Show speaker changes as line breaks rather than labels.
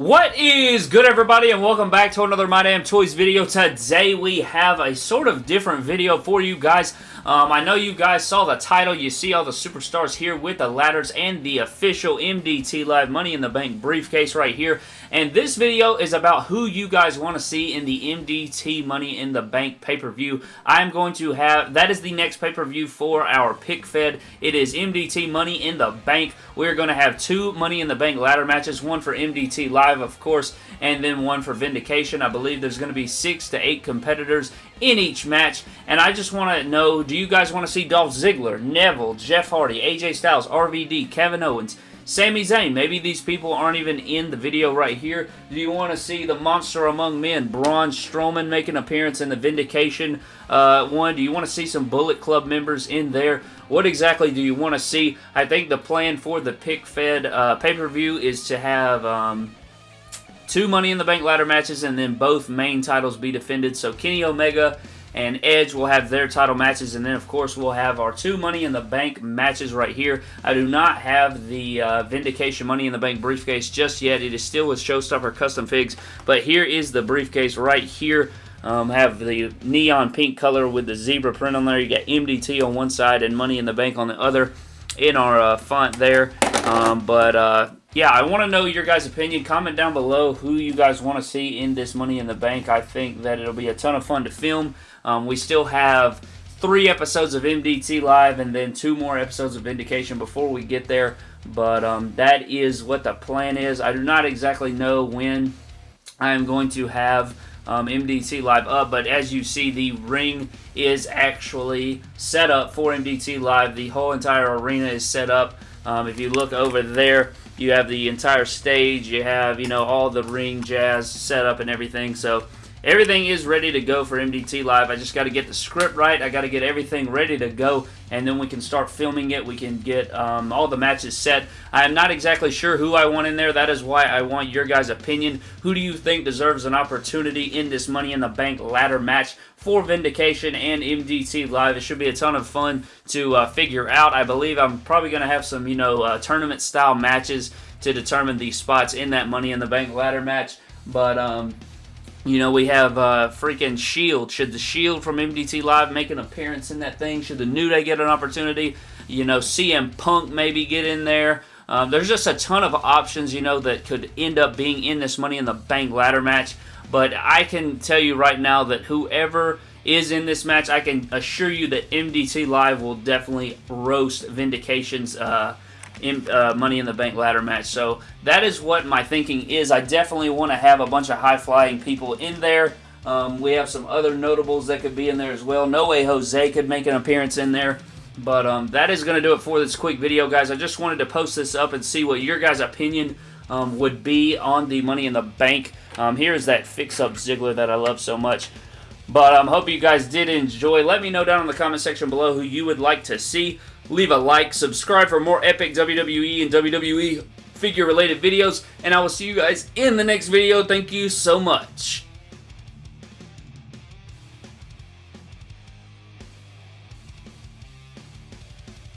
What is good everybody and welcome back to another My Damn Toys video. Today we have a sort of different video for you guys. Um, I know you guys saw the title. You see all the superstars here with the ladders and the official MDT Live Money in the Bank briefcase right here. And this video is about who you guys want to see in the MDT Money in the Bank pay-per-view. I'm going to have, that is the next pay-per-view for our pick fed. It is MDT Money in the Bank. We're going to have two Money in the Bank ladder matches, one for MDT Live, of course, and then one for Vindication. I believe there's going to be six to eight competitors in each match, and I just want to know, do you guys want to see Dolph Ziggler, Neville, Jeff Hardy, AJ Styles, RVD, Kevin Owens, Sami Zayn, maybe these people aren't even in the video right here. Do you want to see the monster among men, Braun Strowman, make an appearance in the Vindication uh, one? Do you want to see some Bullet Club members in there? What exactly do you want to see? I think the plan for the Pick Fed uh, pay-per-view is to have... Um, two Money in the Bank ladder matches and then both main titles be defended. So Kenny Omega and Edge will have their title matches, and then of course we'll have our two Money in the Bank matches right here. I do not have the uh, Vindication Money in the Bank briefcase just yet. It is still with Showstopper Custom Figs, but here is the briefcase right here. Um, have the neon pink color with the zebra print on there. You got MDT on one side and Money in the Bank on the other in our uh, font there. Um, but uh, yeah, I want to know your guys' opinion. Comment down below who you guys want to see in this Money in the Bank. I think that it'll be a ton of fun to film. Um, we still have three episodes of MDT Live and then two more episodes of Vindication before we get there. But um, that is what the plan is. I do not exactly know when I am going to have um, MDT Live up, but as you see, the ring is actually set up for MDT Live. The whole entire arena is set up. Um, if you look over there, you have the entire stage. You have, you know, all the ring jazz set up and everything. So Everything is ready to go for MDT Live. I just got to get the script right. I got to get everything ready to go, and then we can start filming it. We can get um, all the matches set. I am not exactly sure who I want in there. That is why I want your guys' opinion. Who do you think deserves an opportunity in this Money in the Bank ladder match for Vindication and MDT Live? It should be a ton of fun to uh, figure out. I believe I'm probably going to have some, you know, uh, tournament-style matches to determine the spots in that Money in the Bank ladder match. But, um, you know, we have uh, freaking Shield. Should the Shield from MDT Live make an appearance in that thing? Should the New Day get an opportunity? You know, CM Punk maybe get in there. Um, there's just a ton of options, you know, that could end up being in this Money in the Bank ladder match. But I can tell you right now that whoever is in this match, I can assure you that MDT Live will definitely roast Vindication's uh, in, uh, Money in the Bank ladder match. So that is what my thinking is. I definitely want to have a bunch of high-flying people in there. Um, we have some other notables that could be in there as well. No way Jose could make an appearance in there. But um, that is going to do it for this quick video, guys. I just wanted to post this up and see what your guys' opinion um, would be on the Money in the Bank. Um, here's that fix-up Ziggler that I love so much. But I um, hope you guys did enjoy. Let me know down in the comment section below who you would like to see. Leave a like, subscribe for more epic WWE and WWE figure related videos, and I will see you guys in the next video. Thank you so much.